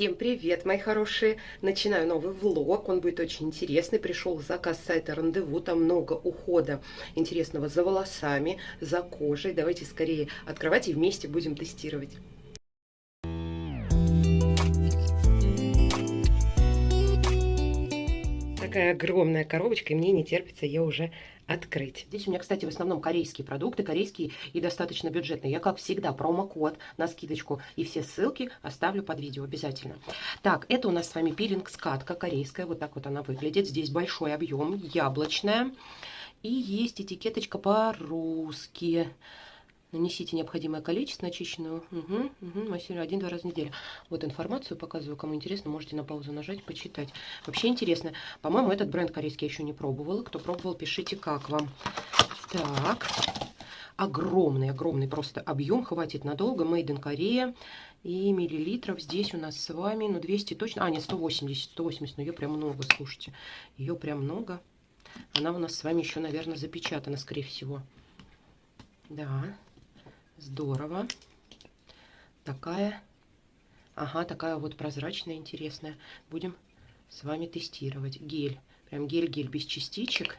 Всем привет, мои хорошие! Начинаю новый влог, он будет очень интересный. Пришел заказ сайта Рандеву, там много ухода интересного за волосами, за кожей. Давайте скорее открывать и вместе будем тестировать. Такая огромная коробочка, и мне не терпится ее уже открыть. Здесь у меня, кстати, в основном корейские продукты, корейские и достаточно бюджетные. Я, как всегда, промокод на скидочку и все ссылки оставлю под видео обязательно. Так, это у нас с вами пилинг-скатка корейская, вот так вот она выглядит. Здесь большой объем, яблочная. И есть этикеточка по-русски. Нанесите необходимое количество очищенного. Угу, угу, один-два раза в неделю. Вот информацию показываю. Кому интересно, можете на паузу нажать, почитать. Вообще интересно. По-моему, этот бренд корейский я еще не пробовала. Кто пробовал, пишите, как вам. Так. Огромный, огромный просто объем. Хватит надолго. Made in Korea. И миллилитров здесь у нас с вами, ну, 200 точно. А, нет, 180. 180, но ее прям много, слушайте. Ее прям много. Она у нас с вами еще, наверное, запечатана, скорее всего. Да. Здорово. Такая, ага, такая вот прозрачная, интересная. Будем с вами тестировать. Гель. Прям гель-гель без частичек.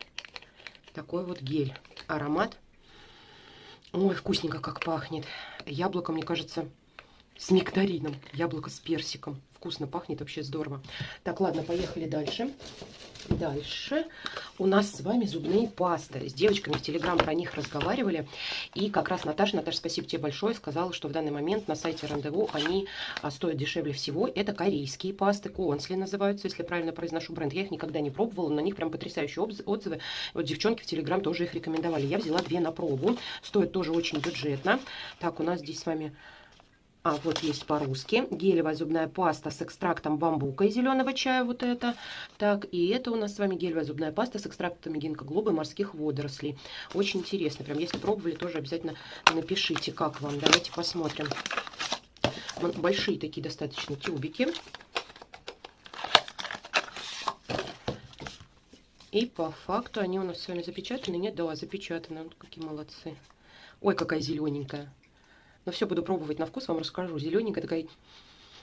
Такой вот гель. Аромат. Ой, вкусненько как пахнет. Яблоко, мне кажется, с нектарином. Яблоко с персиком. Вкусно пахнет, вообще здорово. Так, ладно, поехали дальше. Дальше у нас с вами зубные пасты. С девочками в Телеграм про них разговаривали. И как раз Наташа, Наташа, спасибо тебе большое, сказала, что в данный момент на сайте Рандеву они а, стоят дешевле всего. Это корейские пасты, Консли называются, если правильно произношу бренд. Я их никогда не пробовала, на них прям потрясающие отзывы. Вот девчонки в Телеграм тоже их рекомендовали. Я взяла две на пробу. Стоит тоже очень бюджетно. Так, у нас здесь с вами а, вот есть по-русски. Гелевая зубная паста с экстрактом бамбука и зеленого чая, вот это. Так, и это у нас с вами гелевая зубная паста с экстрактом гинкоглоба и морских водорослей. Очень интересно. Прям, если пробовали, тоже обязательно напишите, как вам. Давайте посмотрим. Большие такие достаточно тюбики. И по факту они у нас с вами запечатаны. Нет, да, запечатаны. Вот какие молодцы. Ой, какая зелененькая. Но все буду пробовать на вкус, вам расскажу. Зелененькая такая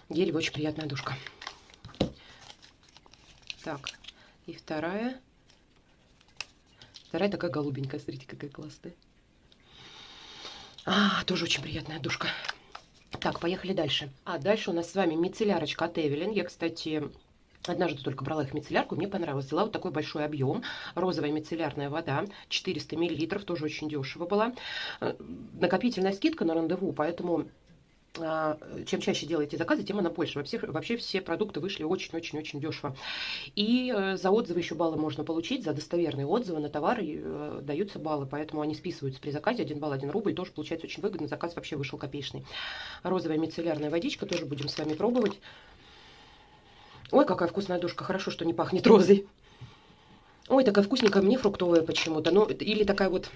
гелевая, очень приятная душка. Так, и вторая. Вторая такая голубенькая, смотрите, какая классная. А, тоже очень приятная душка. Так, поехали дальше. А, дальше у нас с вами мицеллярочка от Эвелин. Я, кстати, Однажды только брала их мицеллярку, мне понравилось. Взяла вот такой большой объем. Розовая мицеллярная вода, 400 мл, тоже очень дешево была. Э, накопительная скидка на рандеву, поэтому а, чем чаще делаете заказы, тем она больше. Вообще, вообще все продукты вышли очень-очень-очень дешево. И э, за отзывы еще баллы можно получить, за достоверные отзывы на товары э, даются баллы, поэтому они списываются при заказе. Один балл, один рубль, тоже получается очень выгодно. Заказ вообще вышел копеечный. Розовая мицеллярная водичка тоже будем с вами пробовать. Ой, какая вкусная душка. Хорошо, что не пахнет розой. Ой, такая вкусненькая, мне фруктовая почему-то. Ну, или такая вот,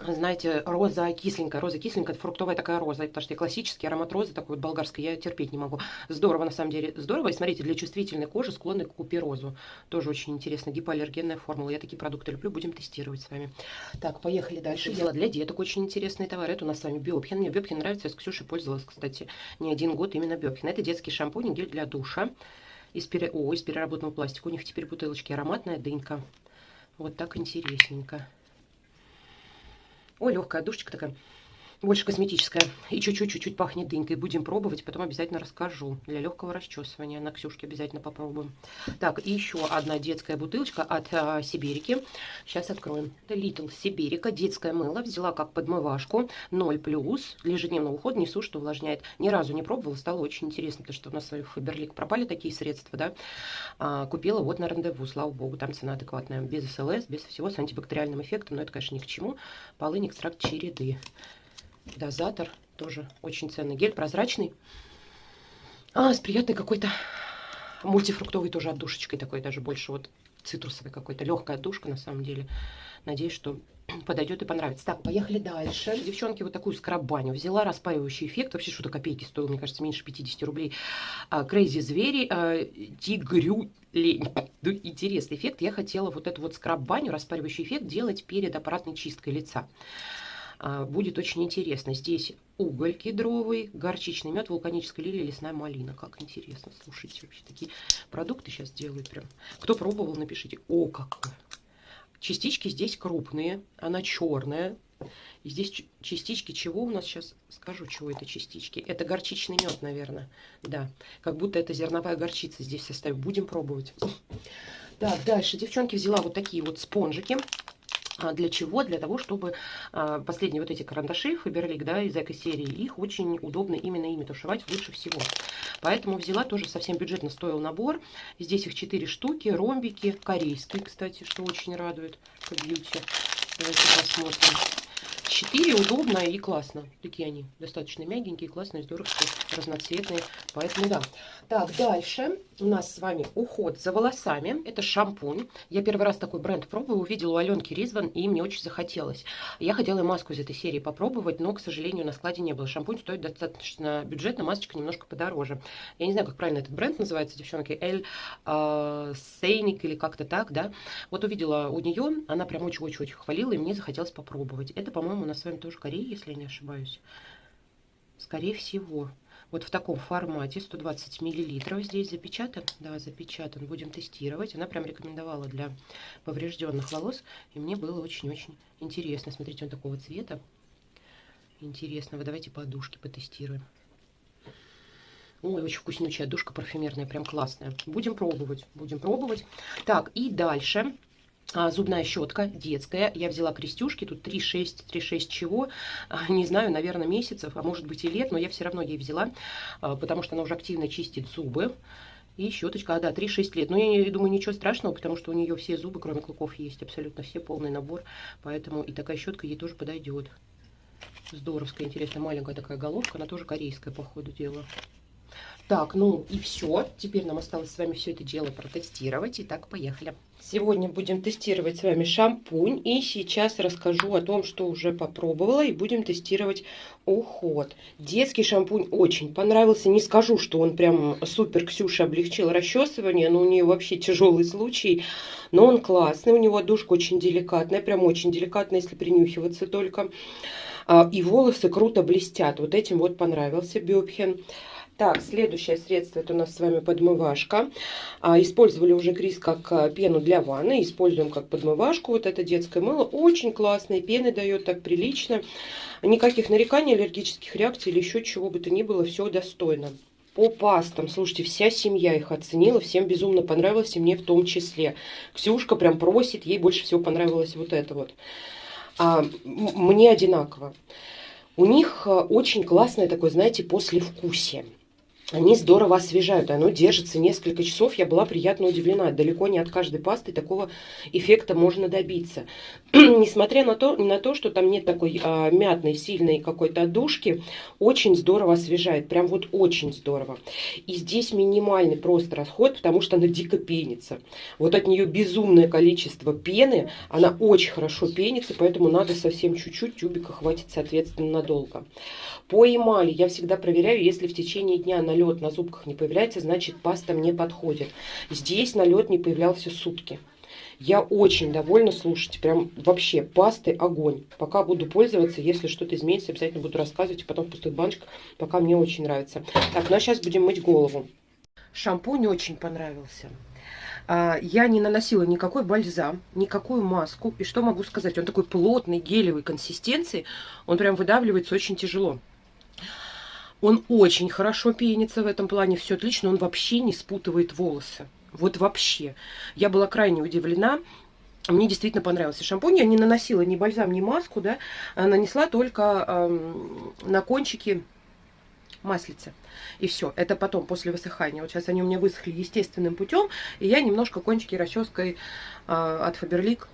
знаете, роза кисленькая. Роза кисленькая, это фруктовая такая роза. Потому что классический аромат розы, такой вот болгарской, я терпеть не могу. Здорово, на самом деле. Здорово. И смотрите, для чувствительной кожи склонны к куперозу. Тоже очень интересно. Гипоаллергенная формула. Я такие продукты люблю. Будем тестировать с вами. Так, поехали дальше. Дело для деток очень интересный товар. Это у нас с вами Биопхин. Мне Биопхин нравится. Я с Ксюшей пользовалась, кстати, не один год именно Биопхин. Это детский шампунь и гель для душа из, пере... О, из переработанного пластика. У них теперь бутылочки ароматная дынька. Вот так интересненько. Ой, легкая душечка такая больше косметическая. И чуть-чуть, чуть-чуть пахнет дынькой. Будем пробовать, потом обязательно расскажу. Для легкого расчесывания на Ксюшке обязательно попробуем. Так, и еще одна детская бутылочка от а, Сибирики. Сейчас откроем. Это Little Сибирика, детское мыло. Взяла как подмывашку. 0+. Для ежедневного ухода несу, что увлажняет. Ни разу не пробовала, стало очень интересно, потому что у нас в Фаберлик пропали такие средства, да. А, купила вот на рандеву, слава богу, там цена адекватная. Без СЛС, без всего, с антибактериальным эффектом, но это, конечно, ни к чему. Полынь, экстракт череды дозатор. Тоже очень ценный гель, прозрачный. А, с приятной какой-то мультифруктовой тоже отдушечкой такой, даже больше вот цитрусовой какой-то. Легкая отдушка на самом деле. Надеюсь, что подойдет и понравится. Так, поехали дальше. Девчонки, вот такую скраб-баню взяла. Распаивающий эффект. Вообще что-то копейки стоил, мне кажется, меньше 50 рублей. Крейзи звери. А, тигрю лень. Ну, интересный эффект. Я хотела вот эту вот скраб-баню, распаривающий эффект, делать перед аппаратной чисткой лица. А, будет очень интересно. Здесь уголь кедровый, горчичный мед, вулканическая лилия, лесная малина. Как интересно, слушайте, вообще такие продукты сейчас делают прям. Кто пробовал, напишите. О, какой! Частички здесь крупные, она черная. И здесь частички чего у нас сейчас, скажу, чего это частички. Это горчичный мед, наверное. Да, как будто это зерновая горчица здесь в составе. Будем пробовать. Так, дальше, девчонки, взяла вот такие вот спонжики. А для чего? Для того, чтобы а, последние вот эти карандаши Фаберлик, да, из этой серии, их очень удобно именно ими тушевать лучше всего. Поэтому взяла тоже совсем бюджетно стоил набор. Здесь их 4 штуки, ромбики, корейские, кстати, что очень радует по бьюти. Давайте посмотрим. 4 удобно и классно. Такие они достаточно мягенькие, классные, здорово, разноцветные. Поэтому да. Так, дальше у нас с вами уход за волосами. Это шампунь. Я первый раз такой бренд пробую, увидела у Аленки Ризван, и мне очень захотелось. Я хотела маску из этой серии попробовать, но, к сожалению, на складе не было. Шампунь стоит достаточно бюджетно, масочка немножко подороже. Я не знаю, как правильно этот бренд называется, девчонки. Эль э, Сейник или как-то так, да. Вот увидела у нее, она прям очень-очень-очень хвалила, и мне захотелось попробовать. Это, по-моему, у нас с вами тоже Корея, если я не ошибаюсь. Скорее всего. Вот в таком формате, 120 миллилитров здесь запечатан. Да, запечатан. Будем тестировать. Она прям рекомендовала для поврежденных волос. И мне было очень-очень интересно. Смотрите, он такого цвета. Интересного. Давайте подушки потестируем. Ой, очень вкуснючая душка парфюмерная, прям классная. Будем пробовать, будем пробовать. Так, и дальше зубная щетка детская. Я взяла крестюшки, тут 3-6, 3-6 чего, а, не знаю, наверное, месяцев, а может быть и лет, но я все равно ей взяла, а, потому что она уже активно чистит зубы. И щеточка, а, да, 3-6 лет. Но я думаю, ничего страшного, потому что у нее все зубы, кроме клыков, есть абсолютно все, полный набор. Поэтому и такая щетка ей тоже подойдет. Здоровская, интересная, маленькая такая головка. Она тоже корейская, по ходу дела. Так, ну и все. Теперь нам осталось с вами все это дело протестировать. Итак, поехали. Сегодня будем тестировать с вами шампунь. И сейчас расскажу о том, что уже попробовала. И будем тестировать уход. Детский шампунь очень понравился. Не скажу, что он прям супер Ксюша облегчил расчесывание. Но у нее вообще тяжелый случай. Но он классный. У него душка очень деликатная. Прям очень деликатная, если принюхиваться только. А, и волосы круто блестят. Вот этим вот понравился Бёбхен. Так, следующее средство, это у нас с вами подмывашка. А, использовали уже Крис как а, пену для ванны, используем как подмывашку. Вот это детское мыло, очень классное, пены дает так прилично. Никаких нареканий, аллергических реакций или еще чего бы то ни было, все достойно. По пастам, слушайте, вся семья их оценила, всем безумно понравилось, и мне в том числе. Ксюшка прям просит, ей больше всего понравилось вот это вот. А, мне одинаково. У них а, очень классное такое, знаете, послевкусие они здорово освежают, оно держится несколько часов. Я была приятно удивлена. Далеко не от каждой пасты такого эффекта можно добиться. Несмотря на то, на то, что там нет такой а, мятной, сильной какой-то отдушки, очень здорово освежает. Прям вот очень здорово. И здесь минимальный просто расход, потому что она дико пенится. Вот от нее безумное количество пены. Она очень хорошо пенится, поэтому надо совсем чуть-чуть. Тюбика хватит, соответственно, надолго. По эмали я всегда проверяю, если в течение дня налет на зубках не появляется, значит паста мне подходит. Здесь налет не появлялся сутки. Я очень довольна, слушайте, прям вообще пасты огонь. Пока буду пользоваться, если что-то изменится, обязательно буду рассказывать, и потом в пустых баночках, пока мне очень нравится. Так, ну а сейчас будем мыть голову. Шампунь очень понравился. А, я не наносила никакой бальзам, никакую маску. И что могу сказать? Он такой плотный, гелевой консистенции. Он прям выдавливается очень тяжело. Он очень хорошо пенится в этом плане, все отлично, он вообще не спутывает волосы. Вот вообще. Я была крайне удивлена. Мне действительно понравился шампунь. Я не наносила ни бальзам, ни маску, да. А нанесла только эм, на кончики маслица. И все. Это потом, после высыхания. Вот сейчас они у меня высохли естественным путем. И я немножко кончики расческой э, от Фаберлик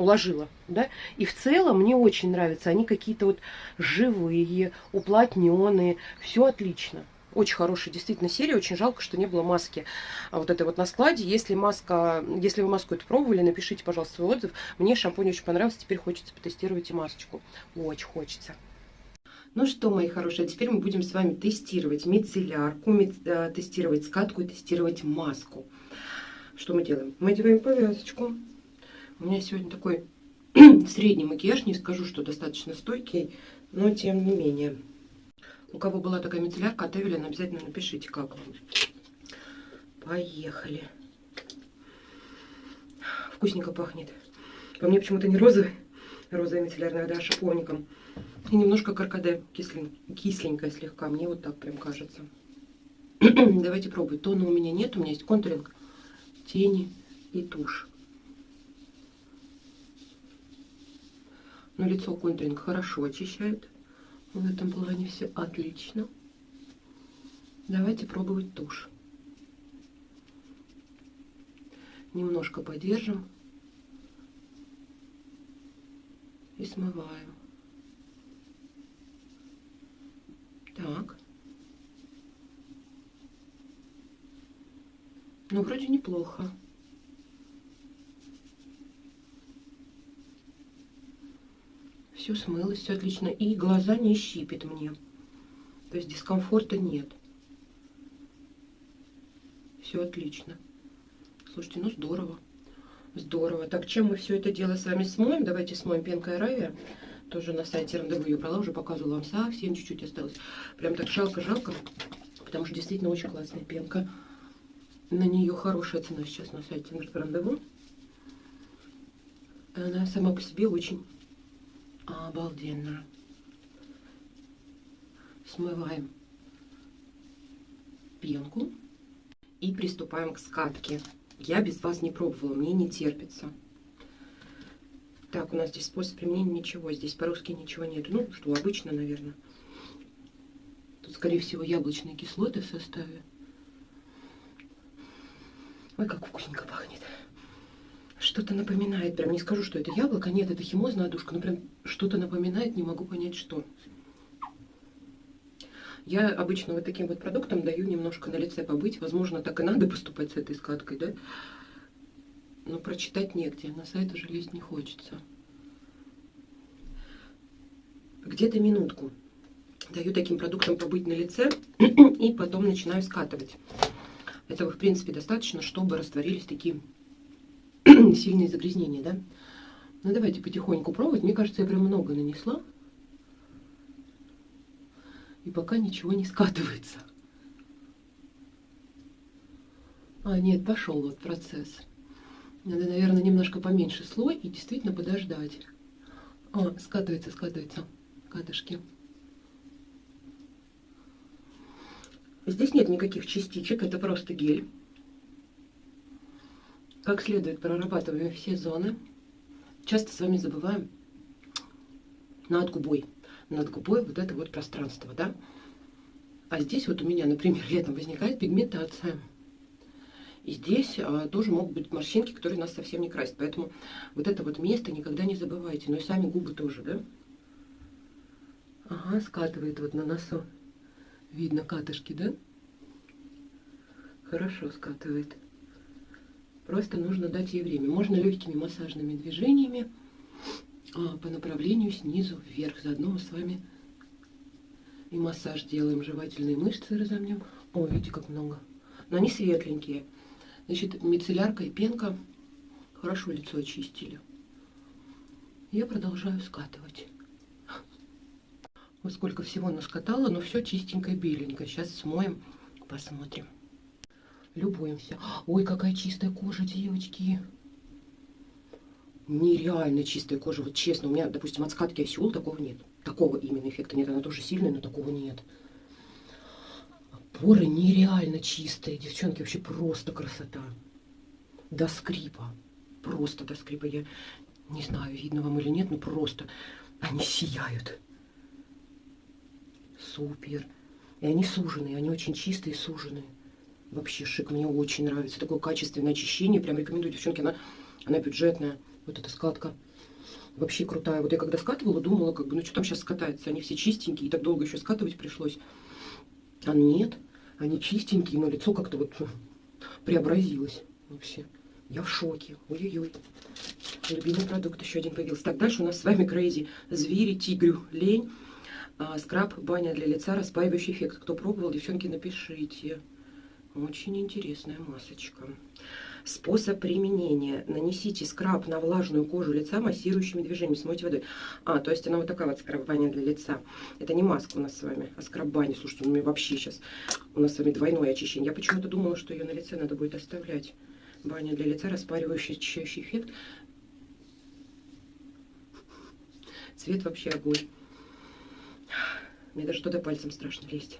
уложила, да, и в целом мне очень нравятся, они какие-то вот живые, уплотненные, все отлично. Очень хорошая действительно серия, очень жалко, что не было маски а вот этой вот на складе. Если маска, если вы маску эту пробовали, напишите, пожалуйста, свой отзыв. Мне шампунь очень понравился, теперь хочется потестировать и масочку. Очень хочется. Ну что, мои хорошие, а теперь мы будем с вами тестировать мицеллярку, э, тестировать скатку и тестировать маску. Что мы делаем? Мы делаем повязочку. У меня сегодня такой средний макияж, не скажу, что достаточно стойкий, но тем не менее. У кого была такая мицеллярка от Эвелин, обязательно напишите, как вам. Поехали. Вкусненько пахнет. По мне почему-то не розовый, розовая мицеллярная вода, а шиповником. И немножко каркаде кислен, кисленькая слегка. Мне вот так прям кажется. Давайте пробовать. Тона у меня нет, у меня есть контуринг, тени и тушь. Но лицо контуринг хорошо очищает. В этом плане все отлично. Давайте пробовать тушь. Немножко подержим и смываем. Так. Ну, вроде неплохо. Все смылось, все отлично. И глаза не щипит мне. То есть дискомфорта нет. Все отлично. Слушайте, ну здорово. Здорово. Так, чем мы все это дело с вами смоем? Давайте смоем пенкой Аравия. Тоже на сайте рандеву ее брала, уже показывала вам совсем чуть-чуть осталось. Прям так жалко-жалко, потому что действительно очень классная пенка. На нее хорошая цена сейчас на сайте рандеву. Она сама по себе очень Обалденно. Смываем пенку и приступаем к скатке. Я без вас не пробовала, мне не терпится. Так, у нас здесь способ применения ничего, здесь по-русски ничего нет. Ну, что обычно, наверное. Тут, скорее всего, яблочные кислоты в составе. Ой, как вкусненько пахнет что-то напоминает. Прям не скажу, что это яблоко. Нет, это химозная душка. Но прям что-то напоминает, не могу понять, что. Я обычно вот таким вот продуктом даю немножко на лице побыть. Возможно, так и надо поступать с этой скаткой, да? Но прочитать негде. На сайт уже лезть не хочется. Где-то минутку даю таким продуктом побыть на лице и потом начинаю скатывать. Этого, в принципе, достаточно, чтобы растворились такие сильные загрязнения, да? Ну, давайте потихоньку пробовать. Мне кажется, я прям много нанесла. И пока ничего не скатывается. А, нет, пошел вот процесс. Надо, наверное, немножко поменьше слой и действительно подождать. А, скатывается, скатывается катышки. Здесь нет никаких частичек, это просто гель как следует прорабатываем все зоны. Часто с вами забываем над губой. Над губой вот это вот пространство, да? А здесь вот у меня, например, летом возникает пигментация. И здесь а, тоже могут быть морщинки, которые нас совсем не красят. Поэтому вот это вот место никогда не забывайте. Ну и сами губы тоже, да? Ага, скатывает вот на носу. Видно катышки, да? Хорошо скатывает. Просто нужно дать ей время. Можно легкими массажными движениями а, по направлению снизу вверх. Заодно мы с вами и массаж делаем. Жевательные мышцы разомнем. О, видите, как много. Но они светленькие. Значит, мицеллярка и пенка хорошо лицо очистили. Я продолжаю скатывать. Вот сколько всего наскатала, но все чистенькое, беленькое. Сейчас смоем, посмотрим. Любуемся. Ой, какая чистая кожа, девочки. Нереально чистая кожа. Вот честно, у меня, допустим, от скатки осел такого нет. Такого именно эффекта нет. Она тоже сильная, но такого нет. Поры нереально чистые. Девчонки, вообще просто красота. До скрипа. Просто до скрипа. Я не знаю, видно вам или нет, но просто они сияют. Супер. И они суженые, они очень чистые и суженые. Вообще шик, мне очень нравится. Такое качественное очищение. Прям рекомендую, девчонки, она, она бюджетная. Вот эта скатка. Вообще крутая. Вот я когда скатывала, думала, как бы, ну что там сейчас скатается? Они все чистенькие, и так долго еще скатывать пришлось. А нет, они чистенькие, но лицо как-то вот преобразилось вообще. Я в шоке. Ой-ой-ой. Любимый продукт еще один появился. Так, дальше у нас с вами Крейзи. Звери, тигрю, лень. А, скраб, баня для лица, распаивающий эффект. Кто пробовал, девчонки, напишите. Очень интересная масочка. Способ применения. Нанесите скраб на влажную кожу лица массирующими движениями, смойте водой. А, то есть она вот такая вот скраб-баня для лица. Это не маска у нас с вами, а скраб-баня. Слушайте, у меня вообще сейчас у нас с вами двойное очищение. Я почему-то думала, что ее на лице надо будет оставлять. Баня для лица, распаривающий очищающий эффект. Цвет вообще огонь. Мне даже туда пальцем страшно лезть.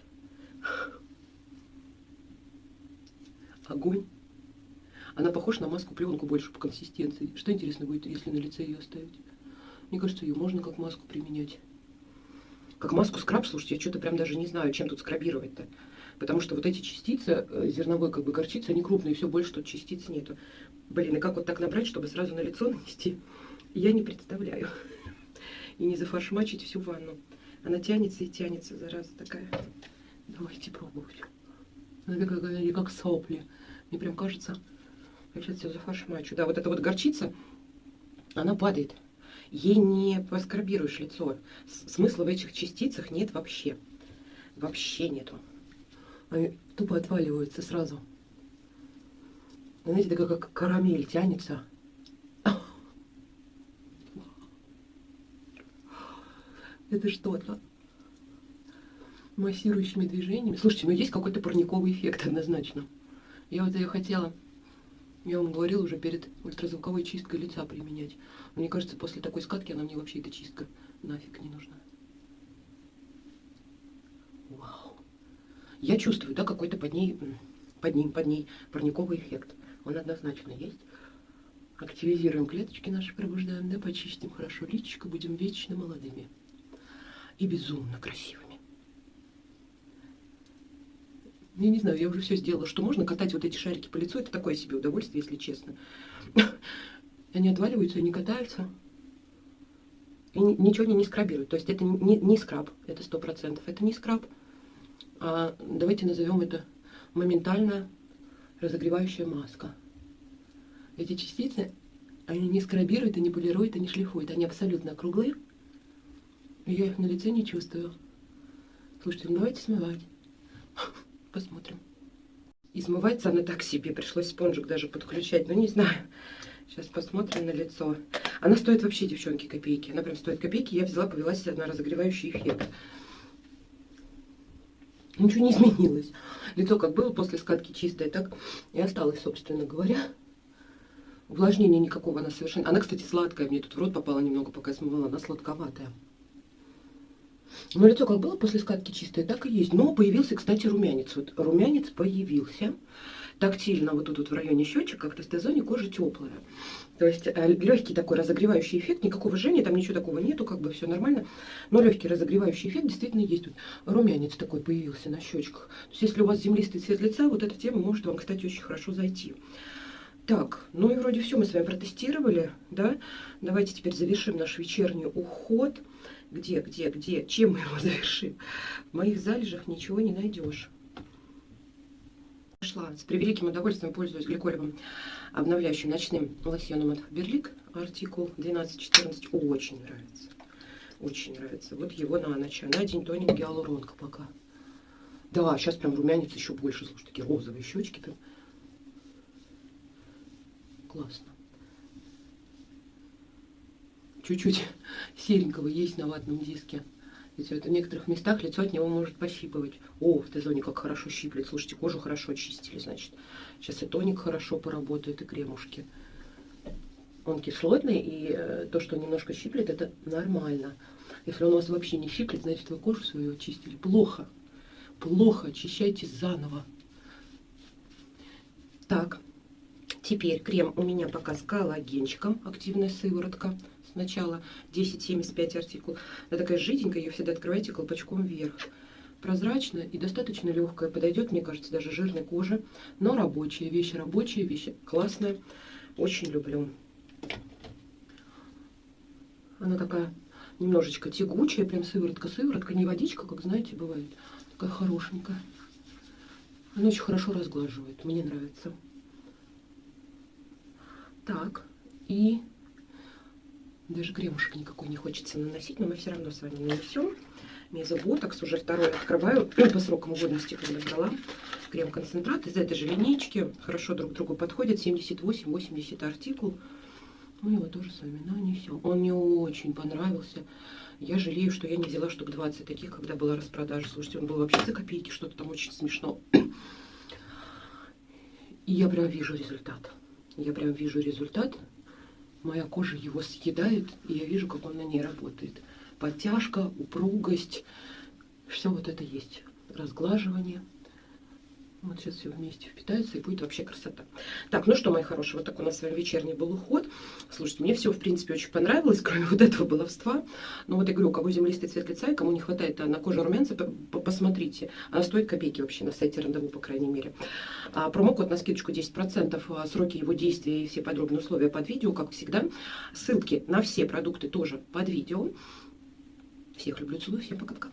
Огонь. Она похожа на маску пленку больше по консистенции. Что интересно будет, если на лице ее оставить? Мне кажется, ее можно как маску применять. Как маску скраб, слушайте, я что-то прям даже не знаю, чем тут скрабировать-то. Потому что вот эти частицы э, зерновой как бы горчицы, они крупные, все больше тут частиц нету. Блин, и как вот так набрать, чтобы сразу на лицо нанести, я не представляю. И не зафаршмачить всю ванну. Она тянется и тянется, зараза такая. Давайте пробовать. Она как, сопли. Мне прям кажется, я сейчас все зафаршмачу. Да, вот эта вот горчица, она падает. Ей не поскрабируешь лицо. Смысла в этих частицах нет вообще. Вообще нету. Они тупо отваливаются сразу. Знаете, такая как карамель тянется. Это что-то. Массирующими движениями. Слушайте, ну есть какой-то парниковый эффект однозначно. Я вот ее хотела, я вам говорила уже перед ультразвуковой чисткой лица применять. Мне кажется, после такой скатки она мне вообще эта чистка нафиг не нужна. Вау. Я чувствую, да, какой-то под ней, под ним, под ней парниковый эффект. Он однозначно есть. Активизируем клеточки наши, пробуждаем, да, почистим хорошо личико, будем вечно молодыми и безумно красивыми. Я не знаю, я уже все сделала, что можно катать вот эти шарики по лицу. Это такое себе удовольствие, если честно. Они отваливаются, они катаются. И ничего они не скрабируют. То есть это не, скраб, это сто процентов. Это не скраб. А давайте назовем это моментально разогревающая маска. Эти частицы, они не скрабируют, они полируют, они шлифуют. Они абсолютно круглые. Я их на лице не чувствую. Слушайте, ну давайте смывать. Посмотрим. И смывается она так себе. Пришлось спонжик даже подключать. Ну, не знаю. Сейчас посмотрим на лицо. Она стоит вообще, девчонки, копейки. Она прям стоит копейки. Я взяла, повелась на разогревающий эффект. Ничего не изменилось. Лицо как было после скатки чистое, так и осталось, собственно говоря. Увлажнения никакого она совершенно... Она, кстати, сладкая. Мне тут в рот попала немного, пока смывала. Она сладковатая. Но лицо как было после скатки чистое, так и есть. Но появился, кстати, румянец. Вот румянец появился. Тактильно вот тут вот в районе щечек, как в тестозоне, кожа теплая. То есть э, легкий такой разогревающий эффект, никакого жжения, там ничего такого нету, как бы все нормально. Но легкий разогревающий эффект действительно есть. Тут румянец такой появился на щечках. То есть если у вас землистый цвет лица, вот эта тема может вам, кстати, очень хорошо зайти. Так, ну и вроде все мы с вами протестировали, да? Давайте теперь завершим наш вечерний уход. Где, где, где? Чем мы его завершим? В моих залежах ничего не найдешь. Нашла. С превеликим удовольствием пользуюсь гликолевым обновляющим ночным лосьоном от Берлик. Артикул 1214. Очень нравится. Очень нравится. Вот его на ночь. На день тоник гиалуронка пока. Да, сейчас прям румянец еще больше. Слушай, такие розовые щечки прям. Классно чуть-чуть серенького есть на ватном диске. Ведь это в некоторых местах лицо от него может пощипывать. О, в Т-зоне как хорошо щиплет. Слушайте, кожу хорошо очистили, значит. Сейчас и тоник хорошо поработает, и кремушки. Он кислотный, и э, то, что немножко щиплет, это нормально. Если он у вас вообще не щиплет, значит вы кожу свою очистили. Плохо. Плохо. Очищайте заново. Так. Теперь крем у меня пока с коллагенчиком. Активная сыворотка сначала 10,75 артикул. Она такая жиденькая, ее всегда открывайте колпачком вверх. Прозрачная и достаточно легкая. Подойдет, мне кажется, даже жирной коже. Но рабочая. Вещь рабочая, вещь классная. Очень люблю. Она такая немножечко тягучая, прям сыворотка-сыворотка. Не водичка, как знаете, бывает. Такая хорошенькая. Она очень хорошо разглаживает. Мне нравится. Так. И Даже кремушек никакой не хочется наносить, но мы все равно с вами нанесем. Мезоботокс уже второй открываю по срокам годности, когда брала. Крем-концентрат из этой же линейки. Хорошо друг другу подходит. 78-80 артикул. Мы его тоже с вами нанесем. Он мне очень понравился. Я жалею, что я не взяла штук 20 таких, когда была распродажа. Слушайте, он был вообще за копейки, что-то там очень смешно. И я прям вижу результат. Я прям вижу результат моя кожа его съедает, и я вижу, как он на ней работает. Подтяжка, упругость, все вот это есть. Разглаживание. Вот сейчас все вместе впитается и будет вообще красота. Так, ну что, мои хорошие, вот такой у нас с вами вечерний был уход. Слушайте, мне все, в принципе, очень понравилось, кроме вот этого баловства. Но вот я говорю, у кого землистый цвет лица и кому не хватает на коже румянца, посмотрите. Она стоит копейки вообще на сайте Рандеву, по крайней мере. А, промокод на скидочку 10%, а, сроки его действия и все подробные условия под видео, как всегда. Ссылки на все продукты тоже под видео. Всех люблю, целую, всем пока-пока.